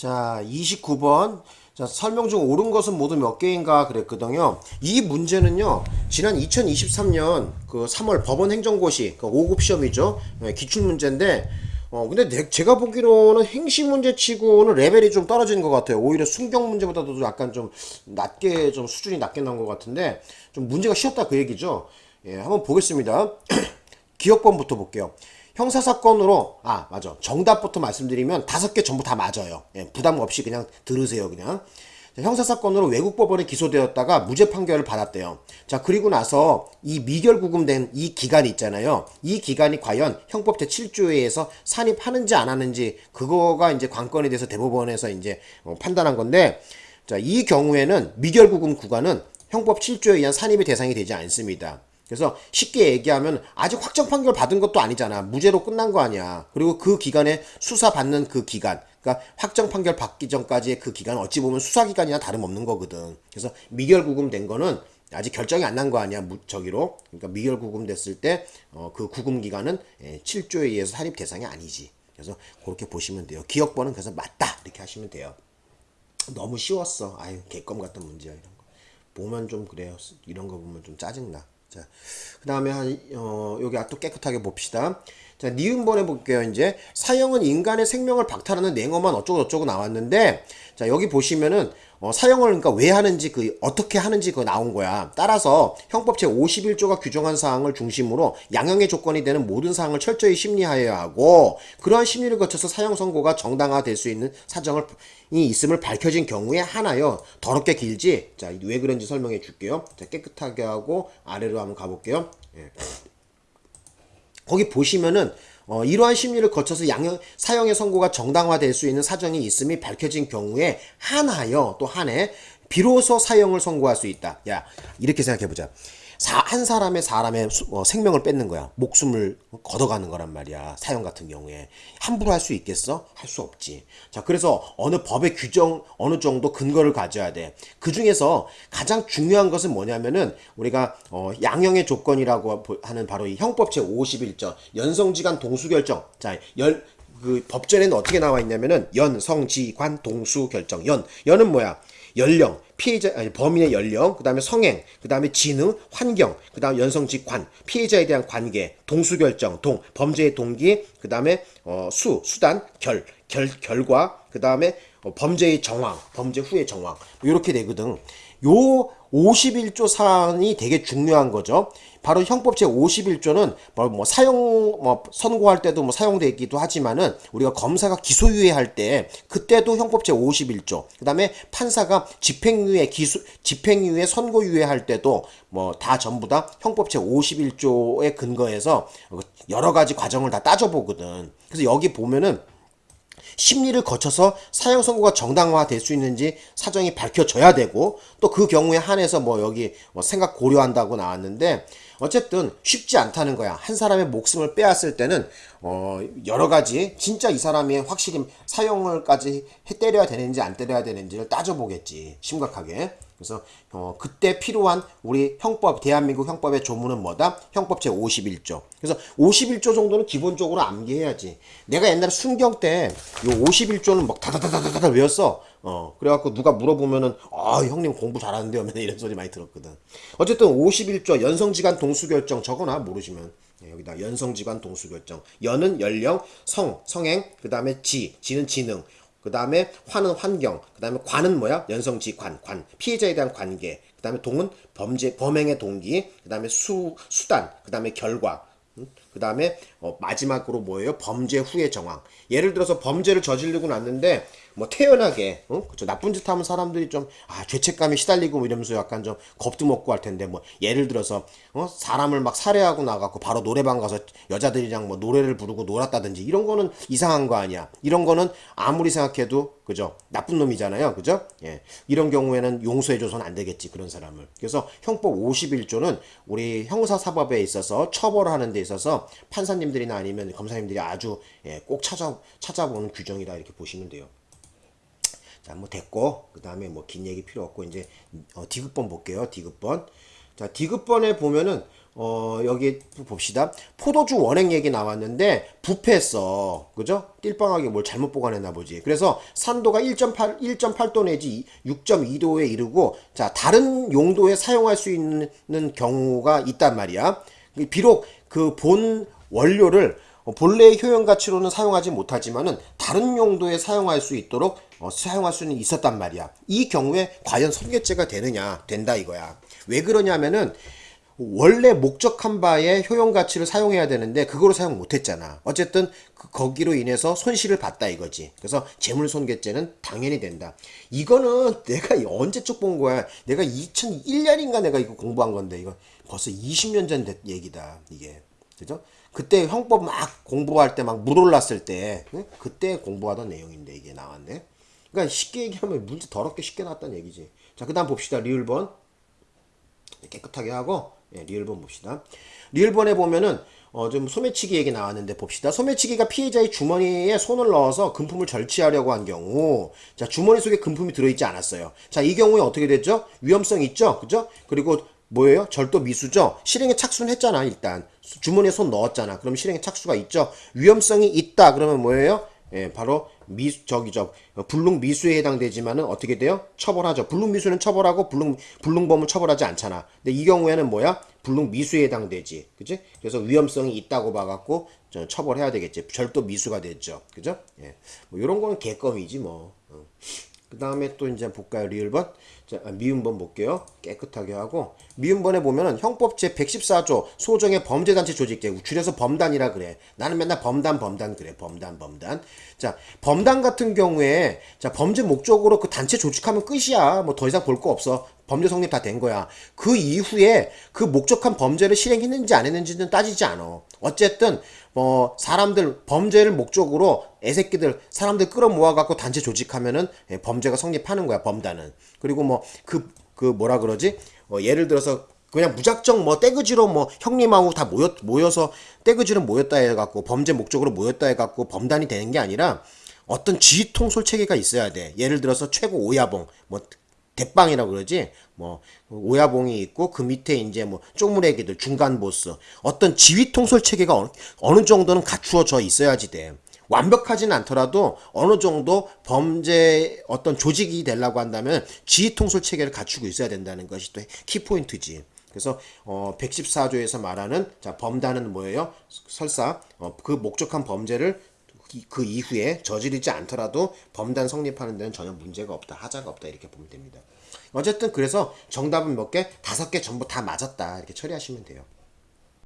자, 29번. 자, 설명 중 옳은 것은 모두 몇 개인가 그랬거든요. 이 문제는요, 지난 2023년 그 3월 법원 행정고시, 그 5급 시험이죠. 예, 기출 문제인데, 어, 근데 내, 제가 보기로는 행시 문제 치고는 레벨이 좀 떨어지는 것 같아요. 오히려 순경 문제보다도 약간 좀 낮게, 좀 수준이 낮게 나온 것 같은데, 좀 문제가 쉬웠다 그 얘기죠. 예, 한번 보겠습니다. 기억번부터 볼게요. 형사사건으로 아 맞아. 정답부터 말씀드리면 다섯 개 전부 다 맞아요. 예, 부담 없이 그냥 들으세요 그냥. 자, 형사사건으로 외국 법원에 기소되었다가 무죄 판결을 받았대요. 자 그리고 나서 이 미결 구금된 이 기간이 있잖아요. 이 기간이 과연 형법 제7조에 의해서 산입하는지 안 하는지 그거가 이제 관건에 대해서 대법원에서 이제 어, 판단한 건데 자 이 경우에는 미결 구금 구간은 형법 7조에 의한 산입의 대상이 되지 않습니다 그래서 쉽게 얘기하면 아직 확정 판결 받은 것도 아니잖아. 무죄로 끝난 거 아니야. 그리고 그 기간에 수사 받는 그 기간, 그러니까 확정 판결 받기 전까지의 그 기간 어찌 보면 수사 기간이나 다름없는 거거든. 그래서 미결 구금된 거는 아직 결정이 안 난 거 아니야. 무, 저기로. 그러니까 미결 구금 됐을 때 어, 그 구금 기간은 7조에 의해서 사립 대상이 아니지. 그래서 그렇게 보시면 돼요. 기억번은 그래서 맞다 이렇게 하시면 돼요. 너무 쉬웠어. 아유 개껌 같은 문제야 이런 거. 보면 좀 그래요. 이런 거 보면 좀 짜증나. 자, 그 다음에 한, 어, 여기 또 깨끗하게 봅시다. 자, 니은번 해볼게요, 이제. 사형은 인간의 생명을 박탈하는 냉엄한 어쩌고저쩌고 나왔는데, 자, 여기 보시면은, 어, 사형을 그러니까 왜 하는지, 그, 어떻게 하는지 그거 나온 거야. 따라서 형법 제 51조가 규정한 사항을 중심으로 양형의 조건이 되는 모든 사항을 철저히 심리하여야 하고, 그러한 심리를 거쳐서 사형 선고가 정당화될 수 있는 사정을, 이 있음을 밝혀진 경우에 하나요. 더럽게 길지? 자, 왜 그런지 설명해 줄게요. 자, 깨끗하게 하고, 아래로 한번 가볼게요. 예. 거기 보시면은 어, 이러한 심리를 거쳐서 양형, 사형의 선고가 정당화될 수 있는 사정이 있음이 밝혀진 경우에 한하여 또 한해 비로소 사형을 선고할 수 있다. 야 이렇게 생각해보자. 사, 한 사람의 사람의 수, 어, 생명을 뺏는 거야. 목숨을 걷어가는 거란 말이야. 사형 같은 경우에. 함부로 할 수 있겠어? 할 수 없지. 자, 그래서 어느 법의 규정, 어느 정도 근거를 가져야 돼. 그 중에서 가장 중요한 것은 뭐냐면은 우리가 어, 양형의 조건이라고 하는 바로 이 형법 제 51조 연성지간 동수결정. 자, 열, 그 법전에는 어떻게 나와 있냐면은 연 성 지 관 동수 결정. 연, 연은 뭐야? 연령, 피해자 아니 범인의 연령, 그다음에 성행, 그다음에 지능, 환경, 그다음 연성 직관, 피해자에 대한 관계, 동수 결정, 동 범죄의 동기, 그다음에 어, 수 수단, 결, 결 결과, 그다음에 어, 범죄의 정황, 범죄 후의 정황 이렇게 되거든. 요 51조 사안이 되게 중요한 거죠. 바로 형법 제 51조는 뭐 사용 뭐 선고할 때도 뭐 사용되기도 하지만은 우리가 검사가 기소유예할 때 그때도 형법 제 51조 그다음에 판사가 집행유예 기소 집행유예 선고유예할 때도 뭐 다 전부 다 형법 제 51조에 근거해서 여러 가지 과정을 다 따져 보거든. 그래서 여기 보면은 심리를 거쳐서 사형 선고가 정당화될 수 있는지 사정이 밝혀져야 되고 또 그 경우에 한해서 뭐 여기 뭐 생각 고려한다고 나왔는데 어쨌든 쉽지 않다는 거야. 한 사람의 목숨을 빼앗을 때는 어 여러 가지 진짜 이 사람이 확실히 사형을까지 해 때려야 되는지 안 때려야 되는지를 따져보겠지. 심각하게. 그래서 어 그때 필요한 우리 형법 대한민국 형법의 조문은 뭐다? 형법 제 51조. 그래서 51조 정도는 기본적으로 암기해야지. 내가 옛날에 순경 때 요 51조는 막 다다다다다다 외웠어. 어 그래갖고 누가 물어보면은 아 형님 공부 잘하는데요. 맨날 이런 소리 많이 들었거든. 어쨌든 51조 연성지간 동수결정 적어놔 모르시면. 예, 여기다 연성지간 동수결정. 연은 연령, 성, 성행, 그 다음에 지, 지는 지능, 그 다음에 환은 환경, 그 다음에 관은 뭐야? 연성지 관, 관. 피해자에 대한 관계. 그 다음에 동은 범죄, 범행의 동기. 그 다음에 수, 수단. 그 다음에 결과. 그 다음에 어, 마지막으로 뭐예요? 범죄 후의 정황. 예를 들어서 범죄를 저지르고 났는데 뭐 태연하게 어? 그쵸? 나쁜 짓 하면 사람들이 좀 아 죄책감에 시달리고 뭐 이러면서 약간 좀 겁도 먹고 할 텐데 뭐 예를 들어서 어? 사람을 막 살해하고 나가고 바로 노래방 가서 여자들이랑 뭐 노래를 부르고 놀았다든지 이런 거는 이상한 거 아니야 이런 거는 아무리 생각해도 그죠 나쁜 놈이잖아요 그죠 예 이런 경우에는 용서해줘서는 안 되겠지 그런 사람을 그래서 형법 51조는 우리 형사사법에 있어서 처벌하는 데 있어서 판사님들이나 아니면 검사님들이 아주 예, 꼭 찾아 찾아보는 규정이다 이렇게 보시면 돼요. 자, 뭐 됐고 그 다음에 뭐 긴 얘기 필요 없고 이제 어, 디귿번 볼게요. 디귿번. 자, 디귿번에 보면은 어, 여기 봅시다. 포도주 원액 얘기 나왔는데 부패했어. 그죠? 띨빵하게 뭘 잘못 보관했나 보지. 그래서 산도가 1.8 1.8도 내지 6.2도에 이르고 자, 다른 용도에 사용할 수 있는 경우가 있단 말이야. 비록 그 본 원료를 어, 본래의 효용 가치로는 사용하지 못하지만은 다른 용도에 사용할 수 있도록 어, 사용할 수는 있었단 말이야. 이 경우에 과연 손괴죄가 되느냐? 된다 이거야. 왜 그러냐면은 원래 목적한 바에 효용 가치를 사용해야 되는데 그거로 사용 못했잖아. 어쨌든 그 거기로 인해서 손실을 봤다 이거지. 그래서 재물손괴죄는 당연히 된다. 이거는 내가 언제적 본 거야? 내가 2001년인가 내가 이거 공부한 건데 이거 벌써 20년 전 얘기다 이게. 그죠? 그때 형법 막 공부할 때 막 물 올랐을 때 응? 그때 공부하던 내용인데 이게 나왔네. 그러니까 쉽게 얘기하면 문제 더럽게 쉽게 나왔다는 얘기지. 자, 그 다음 봅시다. 리을번 깨끗하게 하고 예, 리을번 봅시다. 리을번에 보면은 어, 좀 소매치기 얘기 나왔는데 봅시다. 소매치기가 피해자의 주머니에 손을 넣어서 금품을 절취하려고 한 경우, 자, 주머니 속에 금품이 들어있지 않았어요. 자, 이 경우에 어떻게 됐죠? 위험성 있죠? 그죠? 그리고 뭐예요? 절도 미수죠? 실행에 착수는 했잖아, 일단. 주머니에 손 넣었잖아. 그럼 실행에 착수가 있죠? 위험성이 있다. 그러면 뭐예요? 예, 바로 미 저기 저 불능 미수에 해당되지만은 어떻게 돼요? 처벌하죠. 불능 미수는 처벌하고 불능 불능범은 처벌하지 않잖아. 근데 이 경우에는 뭐야? 불능 미수에 해당되지. 그지? 그래서 위험성이 있다고 봐 갖고 처벌해야 되겠지. 절도 미수가 됐죠. 그죠? 예. 뭐 이런 거는 개껌이지 뭐. 어. 그 다음에 또 이제 볼까요? 리을번. 자, 아, 미음번 볼게요. 깨끗하게 하고. 미음번에 보면은 형법 제 114조 소정의 범죄단체 조직제 줄여서 범단이라 그래. 나는 맨날 범단 범단 그래. 범단 범단. 자, 범단 같은 경우에 자, 범죄 목적으로 그 단체 조직하면 끝이야. 뭐 더 이상 볼 거 없어. 범죄 성립 다 된 거야. 그 이후에 그 목적한 범죄를 실행했는지 안 했는지는 따지지 않아. 어쨌든 뭐 사람들 범죄를 목적으로 애새끼들 사람들 끌어모아 갖고 단체 조직하면은 예, 범죄가 성립하는 거야 범단은 그리고 뭐 그 그 뭐라 그러지? 어, 예를 들어서 그냥 무작정 뭐 떼그지로 뭐 형님하고 다 모여 모여서 떼그지로 모였다 해갖고 범죄 목적으로 모였다 해갖고 범단이 되는 게 아니라 어떤 지휘 통솔 체계가 있어야 돼. 예를 들어서 최고 오야봉 뭐 대빵이라고 그러지? 뭐 오야봉이 있고 그 밑에 이제 뭐 쪼무레기들 중간 보스. 어떤 지휘 통솔 체계가 어느, 어느 정도는 갖추어져 있어야지 돼 완벽하진 않더라도 어느 정도 범죄 어떤 조직이 되려고 한다면 지휘 통솔 체계를 갖추고 있어야 된다는 것이 또 키포인트지 그래서 어 114조에서 말하는 자 범단은 뭐예요 설사 어, 그 목적한 범죄를 그 이후에 저지르지 않더라도 범단 성립하는 데는 전혀 문제가 없다. 하자가 없다. 이렇게 보면 됩니다. 어쨌든 그래서 정답은 몇 개? 다섯 개 전부 다 맞았다. 이렇게 처리하시면 돼요.